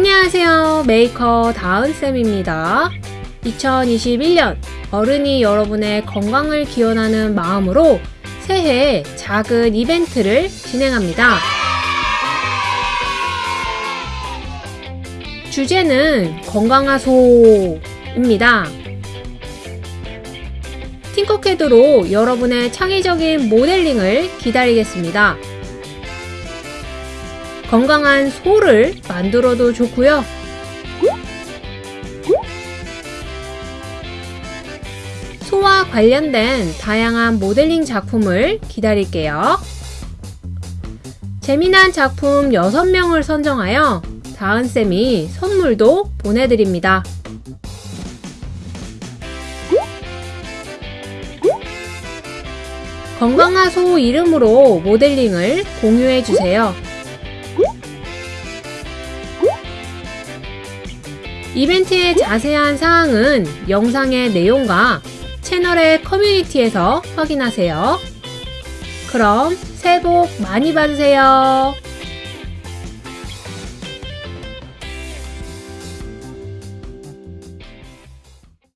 안녕하세요. 메이커 다은쌤입니다. 2021년 어른이 여러분의 건강을 기원하는 마음으로 새해 작은 이벤트를 진행합니다. 주제는 건강하소입니다. 팅커캐드로 여러분의 창의적인 모델링을 기다리겠습니다. 건강한 소를 만들어도 좋고요. 소와 관련된 다양한 모델링 작품을 기다릴게요. 재미난 작품 6명을 선정하여 다은쌤이 선물도 보내드립니다. 건강한 소 이름으로 모델링을 공유해주세요. 이벤트의 자세한 사항은 영상의 내용과 채널의 커뮤니티에서 확인하세요. 그럼 새해 복 많이 받으세요.